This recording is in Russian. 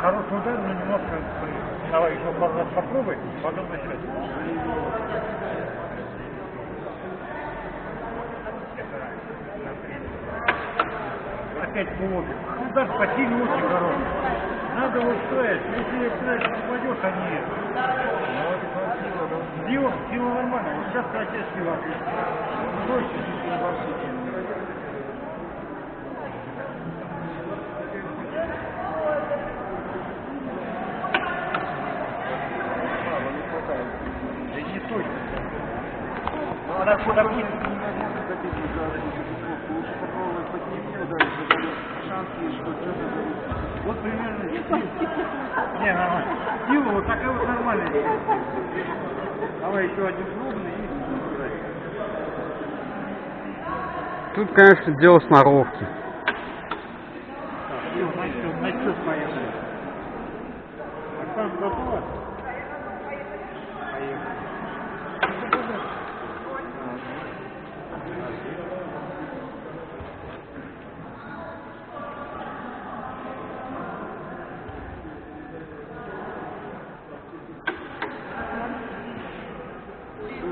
Хороший удар, но немножко... Давай еще пару раз попробуй, потом начать. Опять полобик. Удар по силе очень хороший. Надо вот ставить. Если ставить попадешь, а не это. Сила, сила нормально. Вот сейчас, сила отлично. Проще, чуть небольшие. Вот примерно Не, нормально. Сила вот такая вот нормальная. Давай еще один пробный и. Тут, конечно, дело сноровки. Так, все, значит, на счет поехали. Оксана готова?